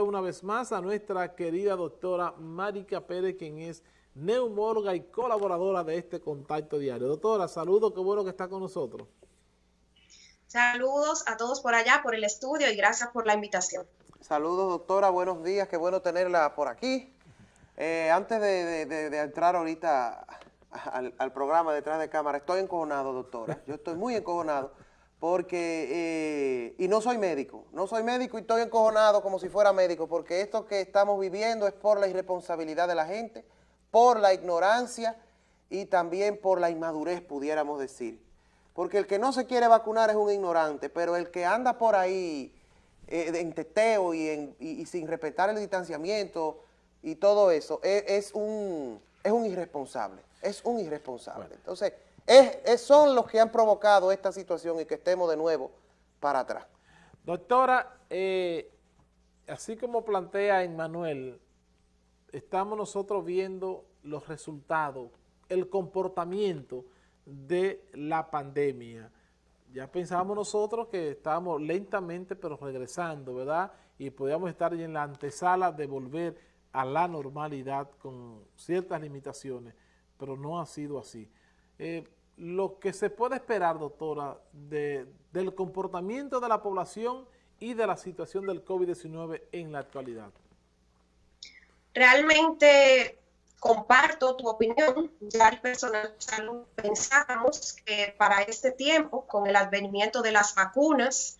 una vez más a nuestra querida doctora Marica Pérez, quien es neumóloga y colaboradora de este contacto diario. Doctora, saludos, qué bueno que está con nosotros. Saludos a todos por allá, por el estudio y gracias por la invitación. Saludos, doctora, buenos días, qué bueno tenerla por aquí. Eh, antes de, entrar ahorita al, al programa detrás de cámara, estoy encojonado, doctora. Yo estoy muy encojonado porque, eh, y no soy médico, no soy médico y estoy encojonado como si fuera médico, porque esto que estamos viviendo es por la irresponsabilidad de la gente, por la ignorancia y también por la inmadurez, pudiéramos decir. Porque el que no se quiere vacunar es un ignorante, pero el que anda por ahí eh, en teteo y, sin respetar el distanciamiento y todo eso, es, un, es un irresponsable, es un irresponsable. Entonces, es, son los que han provocado esta situación y que estemos de nuevo para atrás. Doctora, eh, así como plantea Emmanuel, estamos nosotros viendo los resultados, el comportamiento de la pandemia. Ya pensábamos nosotros que estábamos lentamente pero regresando, ¿verdad? Y podíamos estar en la antesala de volver a la normalidad con ciertas limitaciones, pero no ha sido así. Eh, lo que se puede esperar, doctora, del comportamiento de la población y de la situación del COVID-19 en la actualidad. Realmente comparto tu opinión. Ya el personal de salud pensábamos que para este tiempo, con el advenimiento de las vacunas,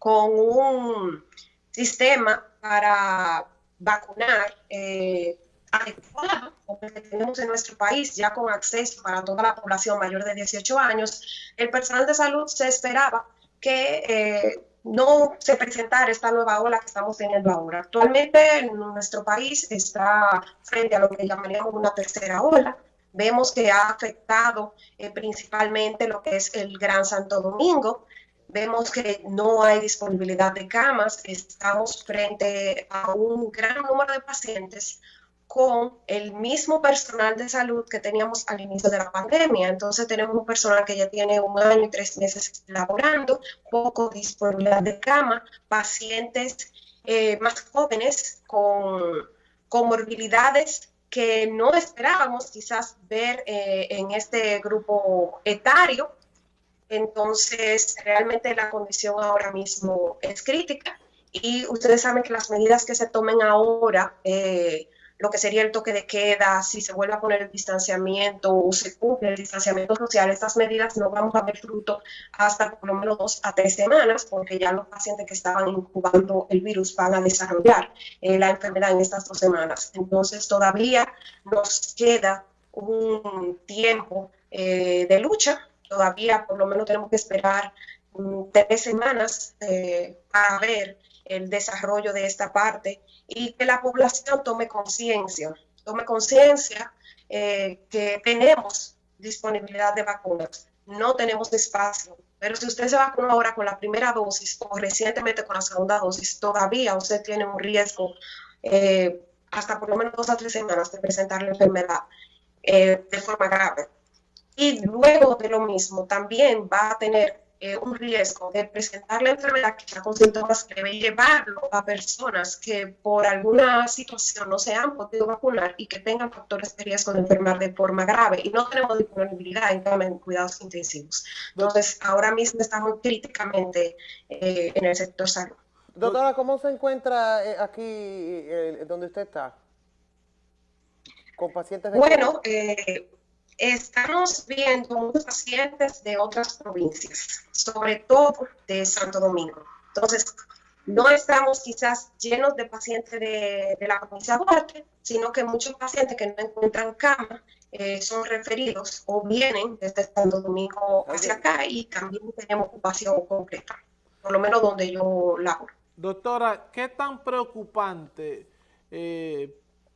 con un sistema para vacunar eh, adecuado como que tenemos en nuestro país, ya con acceso para toda la población mayor de 18 años, el personal de salud se esperaba que eh, no se presentara esta nueva ola que estamos teniendo ahora. Actualmente nuestro país está frente a lo que llamaríamos una tercera ola. Vemos que ha afectado eh, principalmente lo que es el Gran Santo Domingo, vemos que no hay disponibilidad de camas, estamos frente a un gran número de pacientes con el mismo personal de salud que teníamos al inicio de la pandemia. Entonces tenemos un personal que ya tiene un año y tres meses laborando, poco disponibilidad de cama, pacientes eh, más jóvenes con comorbilidades que no esperábamos quizás ver eh, en este grupo etario. Entonces, realmente la condición ahora mismo es crítica y ustedes saben que las medidas que se tomen ahora eh, lo que sería el toque de queda, si se vuelve a poner el distanciamiento o se cumple el distanciamiento social, estas medidas no vamos a ver fruto hasta por lo menos dos a tres semanas, porque ya los pacientes que estaban incubando el virus van a desarrollar eh, la enfermedad en estas dos semanas. Entonces todavía nos queda un tiempo eh, de lucha, todavía por lo menos tenemos que esperar mm, tres semanas eh, para ver el desarrollo de esta parte y que la población tome conciencia, tome conciencia eh, que tenemos disponibilidad de vacunas, no tenemos espacio, pero si usted se vacuna ahora con la primera dosis o recientemente con la segunda dosis, todavía usted tiene un riesgo eh, hasta por lo menos dos a tres semanas de presentar la enfermedad eh, de forma grave. Y luego de lo mismo, también va a tener eh, un riesgo de presentar la enfermedad quizá con síntomas que debe llevarlo a personas que por alguna situación no se han podido vacunar y que tengan factores de riesgo de enfermar de forma grave y no tenemos disponibilidad en cuidados intensivos. Entonces, ahora mismo estamos críticamente eh, en el sector salud. Doctora, ¿cómo se encuentra eh, aquí donde usted está? Con pacientes de... Bueno, eh, estamos viendo muchos pacientes de otras provincias, sobre todo de Santo Domingo. Entonces, no estamos quizás llenos de pacientes de, la provincia de Duarte, sino que muchos pacientes que no encuentran cama eh, son referidos o vienen desde Santo Domingo hacia acá y también tenemos ocupación completa, por lo menos donde yo laboro. Doctora, ¿qué tan preocupante eh,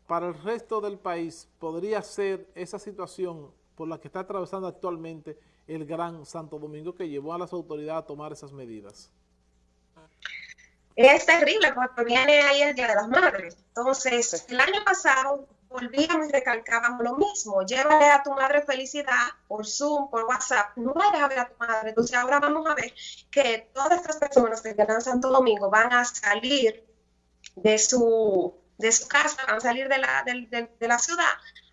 para el resto del país podría ser esa situación por la que está atravesando actualmente el Gran Santo Domingo que llevó a las autoridades a tomar esas medidas? Es terrible porque viene ahí el Día de las Madres. Entonces, el año pasado volvíamos y recalcábamos lo mismo. Llévale a tu madre felicidad por Zoom, por WhatsApp. No vayas a ver a tu madre. Entonces, ahora vamos a ver que todas estas personas del Gran Santo Domingo van a salir de su, de su casa, van a salir de la, de la ciudad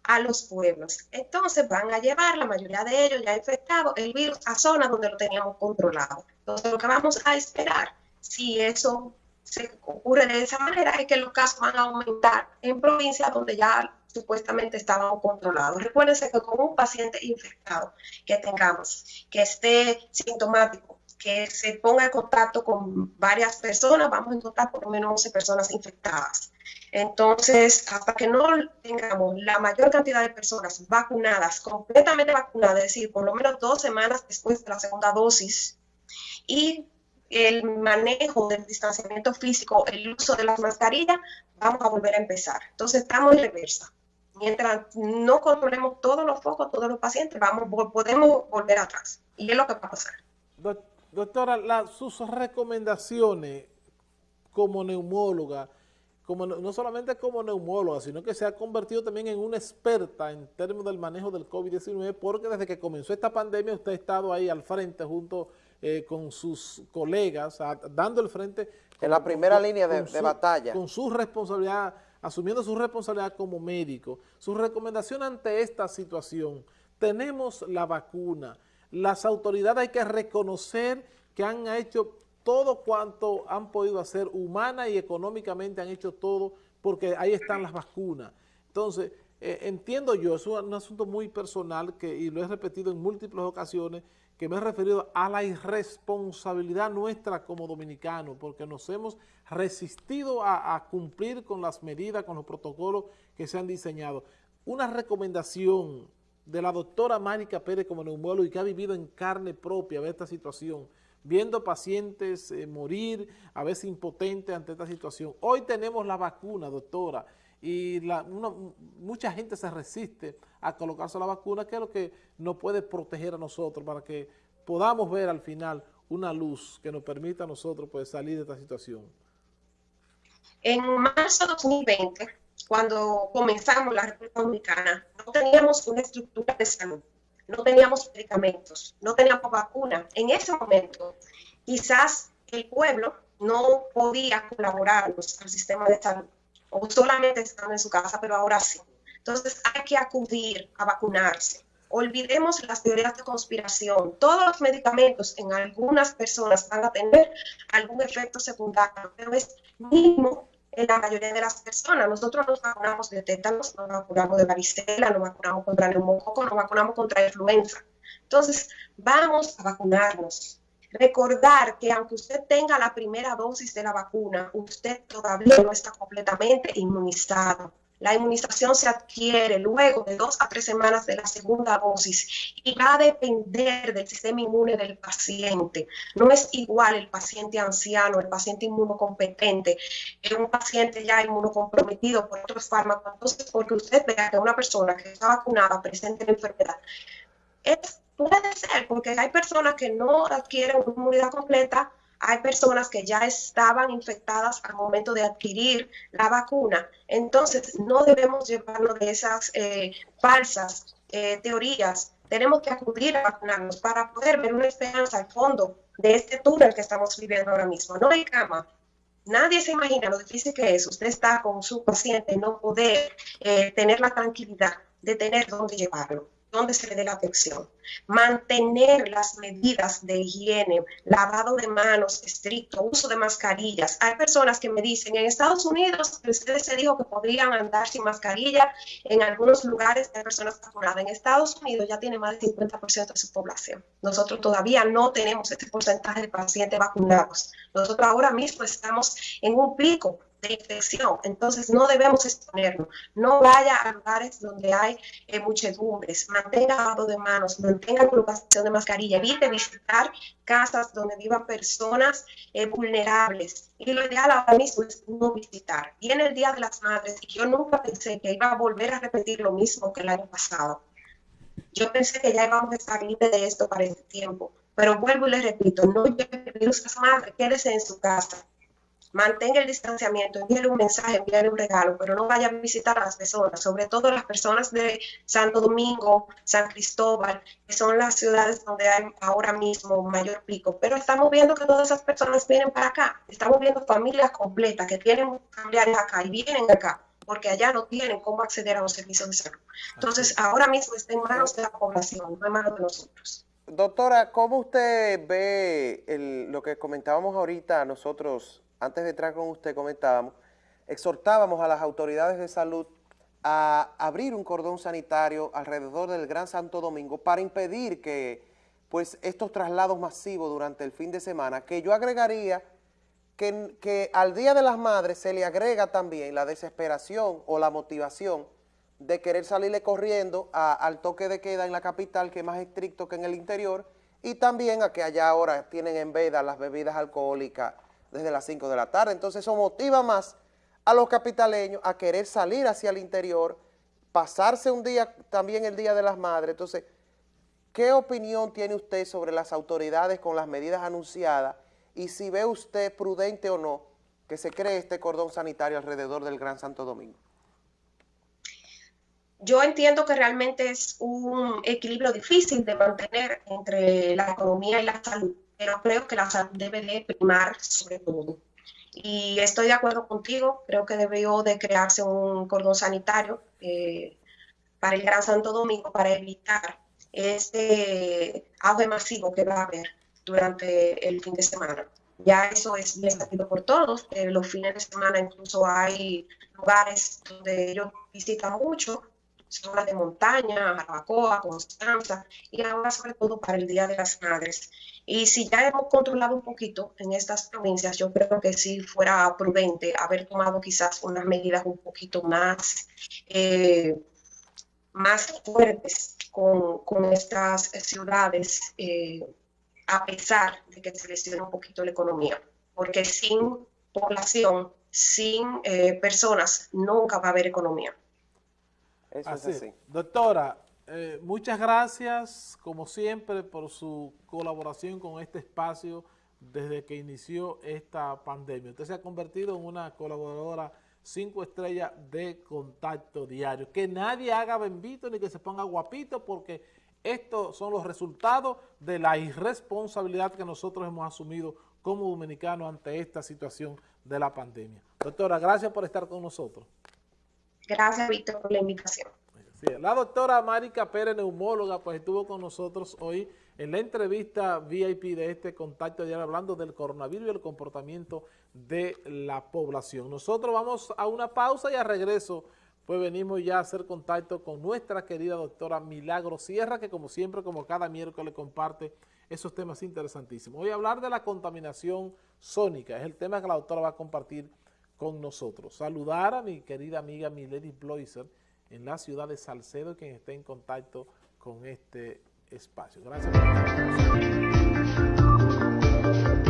a los pueblos. Entonces van a llevar, la mayoría de ellos ya infectados, el virus a zonas donde lo teníamos controlado. Entonces lo que vamos a esperar, si eso se ocurre de esa manera, es que los casos van a aumentar en provincias donde ya supuestamente estaban controlados. Recuérdense que con un paciente infectado que tengamos, que esté sintomático, que se ponga en contacto con varias personas, vamos a encontrar por lo menos 11 personas infectadas. Entonces, hasta que no tengamos la mayor cantidad de personas vacunadas, completamente vacunadas, es decir, por lo menos dos semanas después de la segunda dosis, y el manejo del distanciamiento físico, el uso de las mascarillas, vamos a volver a empezar. Entonces, estamos en reversa. Mientras no controlemos todos los focos, todos los pacientes, vamos, podemos volver atrás. Y es lo que va a pasar. Doctora, sus recomendaciones como neumóloga, como, no solamente como neumóloga, sino que se ha convertido también en una experta en términos del manejo del COVID-19, porque desde que comenzó esta pandemia usted ha estado ahí al frente junto eh, con sus colegas, dando el frente. En la primera línea de, batalla. Con su responsabilidad, asumiendo su responsabilidad como médico. Su recomendación ante esta situación, tenemos la vacuna, las autoridades hay que reconocer que han hecho todo cuanto han podido hacer, humana y económicamente han hecho todo, porque ahí están las vacunas. Entonces, eh, entiendo yo, es un, asunto muy personal, que y lo he repetido en múltiples ocasiones, que me he referido a la irresponsabilidad nuestra como dominicanos, porque nos hemos resistido a, cumplir con las medidas, con los protocolos que se han diseñado. Una recomendación de la doctora Mánica Pérez como neumólogo y que ha vivido en carne propia esta situación, viendo pacientes eh, morir, a veces impotentes ante esta situación. Hoy tenemos la vacuna, doctora, y mucha gente se resiste a colocarse la vacuna, que es lo que nos puede proteger a nosotros para que podamos ver al final una luz que nos permita a nosotros pues, salir de esta situación. En marzo de 2020, cuando comenzamos la República Dominicana, no teníamos una estructura de salud, no teníamos medicamentos, no teníamos vacunas. En ese momento, quizás el pueblo no podía colaborar al sistema de salud, o solamente estando en su casa, pero ahora sí. Entonces hay que acudir a vacunarse. Olvidemos las teorías de conspiración. Todos los medicamentos en algunas personas van a tener algún efecto secundario, pero es mínimo en la mayoría de las personas. Nosotros nos vacunamos de tétanos, nos vacunamos de varicela, nos vacunamos contra neumococo, nos vacunamos contra influenza. Entonces, vamos a vacunarnos. Recordar que aunque usted tenga la primera dosis de la vacuna, usted todavía no está completamente inmunizado. La inmunización se adquiere luego de dos a tres semanas de la segunda dosis y va a depender del sistema inmune del paciente. No es igual el paciente anciano, el paciente inmunocompetente, un paciente ya inmunocomprometido por otros fármacos. Entonces, porque usted vea que una persona que está vacunada presente la enfermedad, es, puede ser porque hay personas que no adquieren una inmunidad completa hay personas que ya estaban infectadas al momento de adquirir la vacuna. Entonces, no debemos llevarnos de esas eh, falsas eh, teorías. Tenemos que acudir a vacunarnos para poder ver una esperanza al fondo de este túnel que estamos viviendo ahora mismo. No hay cama. Nadie se imagina lo difícil que es. Usted está con su paciente, no poder eh, tener la tranquilidad de tener dónde llevarlo donde se le dé la atención. Mantener las medidas de higiene, lavado de manos estricto, uso de mascarillas. Hay personas que me dicen, en Estados Unidos ustedes se dijo que podrían andar sin mascarilla, en algunos lugares hay personas vacunadas. En Estados Unidos ya tiene más del 50% de su población. Nosotros todavía no tenemos este porcentaje de pacientes vacunados. Nosotros ahora mismo estamos en un pico infección. Entonces no debemos exponernos. No vaya a lugares donde hay eh, muchedumbres. Mantenga lavado de manos, mantenga colocación de mascarilla. Evite visitar casas donde vivan personas eh, vulnerables. Y lo ideal ahora mismo es no visitar. Viene el Día de las Madres y yo nunca pensé que iba a volver a repetir lo mismo que el año pasado. Yo pensé que ya íbamos a estar libres de esto para este tiempo. Pero vuelvo y les repito, no lleve virus a su quédese en su casa mantenga el distanciamiento, envíe un mensaje, envíe un regalo, pero no vaya a visitar a las personas, sobre todo las personas de Santo Domingo, San Cristóbal, que son las ciudades donde hay ahora mismo mayor pico. Pero estamos viendo que todas esas personas vienen para acá, estamos viendo familias completas que tienen familiares acá y vienen acá porque allá no tienen cómo acceder a los servicios de salud. Entonces, ahora mismo está en manos de la población, no en manos de nosotros. Doctora, ¿cómo usted ve lo que comentábamos ahorita nosotros, antes de entrar con usted comentábamos, exhortábamos a las autoridades de salud a abrir un cordón sanitario alrededor del Gran Santo Domingo para impedir que pues estos traslados masivos durante el fin de semana, que yo agregaría que, que al Día de las Madres se le agrega también la desesperación o la motivación de querer salirle corriendo al toque de queda en la capital, que es más estricto que en el interior, y también a que allá ahora tienen en veda las bebidas alcohólicas desde las 5 de la tarde. Entonces eso motiva más a los capitaleños a querer salir hacia el interior, pasarse un día, también el Día de las Madres. Entonces, ¿qué opinión tiene usted sobre las autoridades con las medidas anunciadas y si ve usted prudente o no que se cree este cordón sanitario alrededor del Gran Santo Domingo? yo entiendo que realmente es un equilibrio difícil de mantener entre la economía y la salud, pero creo que la salud debe de primar sobre todo. Y estoy de acuerdo contigo, creo que debió de crearse un cordón sanitario eh, para el Gran Santo Domingo para evitar este auge masivo que va a haber durante el fin de semana. Ya eso es bien sabido por todos. Los fines de semana incluso hay lugares donde ellos visitan mucho zonas de montaña, Jarabacoa, Constanza, y ahora sobre todo para el Día de las Madres. Y si ya hemos controlado un poquito en estas provincias, yo creo que sí fuera prudente haber tomado quizás unas medidas un poquito más, eh, más fuertes con, con estas ciudades, eh, a pesar de que se lesiona un poquito la economía, porque sin población, sin eh, personas, nunca va a haber economía así. Doctora, eh, muchas gracias, como siempre, por su colaboración con este espacio desde que inició esta pandemia. Usted se ha convertido en una colaboradora cinco estrellas de contacto diario. Que nadie haga bendito ni que se ponga guapito porque estos son los resultados de la irresponsabilidad que nosotros hemos asumido como dominicanos ante esta situación de la pandemia. Doctora, gracias por estar con nosotros. Gracias, Víctor, por la invitación. la doctora Marica Pérez, neumóloga, pues estuvo con nosotros hoy en la entrevista VIP de este contacto diario hablando del coronavirus y el comportamiento de la población. Nosotros vamos a una pausa y a regreso pues venimos ya a hacer contacto con nuestra querida doctora Milagro Sierra, que como siempre, como cada miércoles comparte esos temas interesantísimos. Voy a hablar de la contaminación sónica, es el tema que la doctora va a compartir con nosotros. Saludar a mi querida amiga Milady Bloiser en la ciudad de Salcedo, quien esté en contacto con este espacio. Gracias por estar.